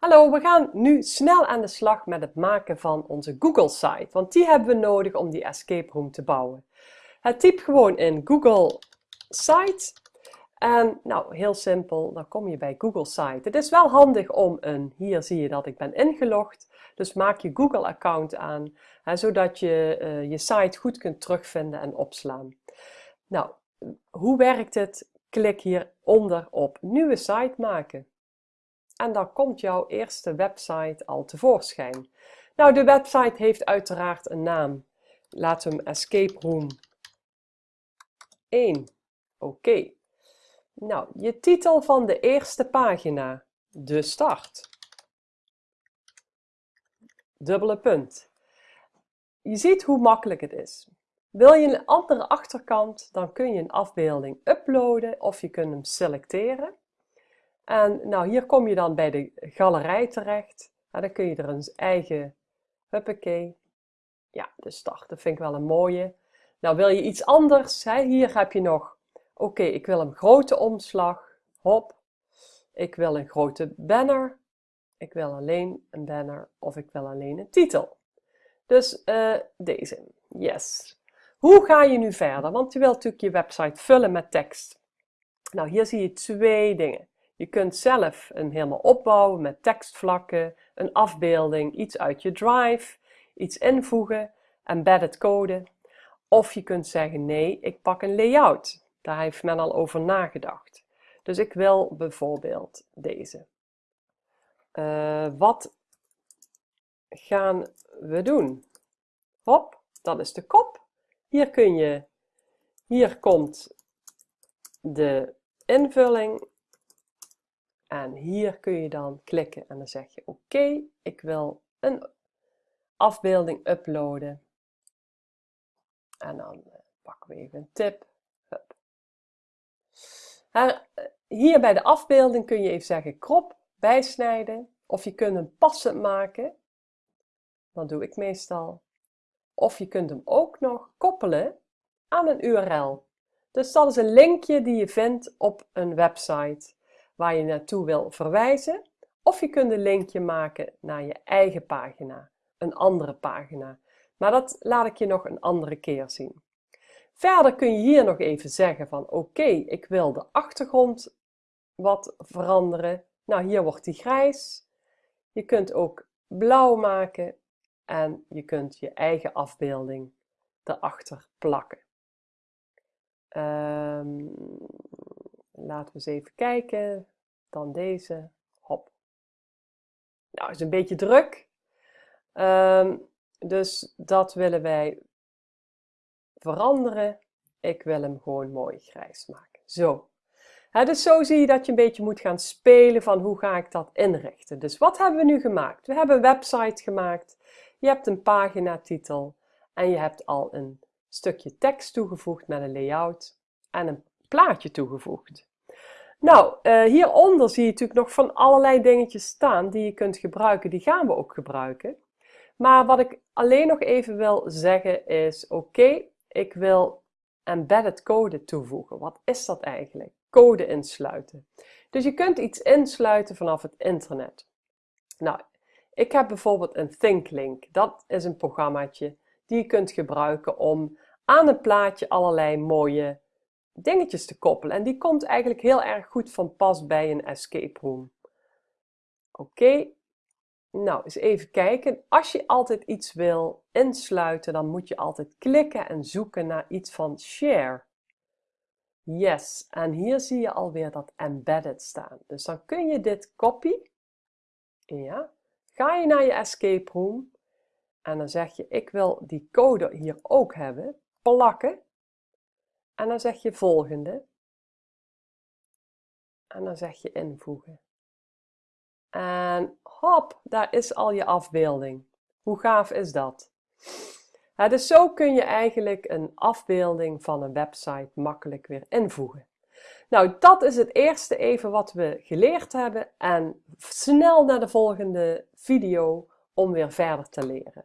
Hallo, we gaan nu snel aan de slag met het maken van onze Google site, want die hebben we nodig om die escape room te bouwen. Het typ gewoon in Google site en nou, heel simpel, dan kom je bij Google site. Het is wel handig om een, hier zie je dat ik ben ingelogd, dus maak je Google account aan, hè, zodat je uh, je site goed kunt terugvinden en opslaan. Nou, hoe werkt het? Klik hieronder op nieuwe site maken en dan komt jouw eerste website al tevoorschijn. Nou, de website heeft uiteraard een naam. We hem Escape Room 1. Oké. Nou, je titel van de eerste pagina. De start. Dubbele punt. Je ziet hoe makkelijk het is. Wil je een andere achterkant, dan kun je een afbeelding uploaden of je kunt hem selecteren. En nou, hier kom je dan bij de galerij terecht. En dan kun je er een eigen, huppakee. Ja, de start, dat vind ik wel een mooie. Nou, wil je iets anders? Hier heb je nog, oké, ik wil een grote omslag. Hop. Ik wil een grote banner. Ik wil alleen een banner of ik wil alleen een titel. Dus uh, deze, yes. Hoe ga je nu verder? Want je wilt natuurlijk je website vullen met tekst. Nou, hier zie je twee dingen. Je kunt zelf hem helemaal opbouwen met tekstvlakken, een afbeelding, iets uit je drive, iets invoegen, embedded code. Of je kunt zeggen nee, ik pak een layout. Daar heeft men al over nagedacht. Dus ik wil bijvoorbeeld deze. Uh, wat gaan we doen? Hop, dat is de kop. Hier kun je, hier komt de invulling en hier kun je dan klikken en dan zeg je oké, ik wil een afbeelding uploaden. En dan eh, pakken we even een tip. Eh, hier bij de afbeelding kun je even zeggen krop, bijsnijden. Of je kunt hem passend maken. Dat doe ik meestal. Of je kunt hem ook nog koppelen aan een URL. Dus dat is een linkje die je vindt op een website waar je naartoe wil verwijzen. Of je kunt een linkje maken naar je eigen pagina, een andere pagina. Maar dat laat ik je nog een andere keer zien. Verder kun je hier nog even zeggen van oké, ik wil de achtergrond wat veranderen. Nou, hier wordt die grijs. Je kunt ook blauw maken en je kunt je eigen afbeelding erachter plakken. Um, Laten we eens even kijken. Dan deze. Hop. Nou, is een beetje druk. Ehm, dus dat willen wij veranderen. Ik wil hem gewoon mooi grijs maken. Zo. dus zo zie je dat je een beetje moet gaan spelen van hoe ga ik dat inrichten. Dus wat hebben we nu gemaakt? We hebben een website gemaakt. Je hebt een paginatitel en je hebt al een stukje tekst toegevoegd met een layout en een plaatje toegevoegd. Nou, uh, hieronder zie je natuurlijk nog van allerlei dingetjes staan die je kunt gebruiken. Die gaan we ook gebruiken. Maar wat ik alleen nog even wil zeggen is, oké, ik wil embedded code toevoegen. Wat is dat eigenlijk? Code insluiten. Dus je kunt iets insluiten vanaf het internet. Nou, ik heb bijvoorbeeld een ThinkLink. Dat is een programmaatje die je kunt gebruiken om aan een plaatje allerlei mooie dingetjes te koppelen. En die komt eigenlijk heel erg goed van pas bij een escape room. Oké, nou eens even kijken. Als je altijd iets wil insluiten, dan moet je altijd klikken en zoeken naar iets van share. Yes, en hier zie je alweer dat embedded staan. Dus dan kun je dit copy. Ja. Ga je naar je escape room en dan zeg je ik wil die code hier ook hebben. Plakken. En dan zeg je volgende. En dan zeg je invoegen. En hop, daar is al je afbeelding. Hoe gaaf is dat? dus zo kun je eigenlijk een afbeelding van een website makkelijk weer invoegen. Nou, dat is het eerste even wat we geleerd hebben en snel naar de volgende video om weer verder te leren.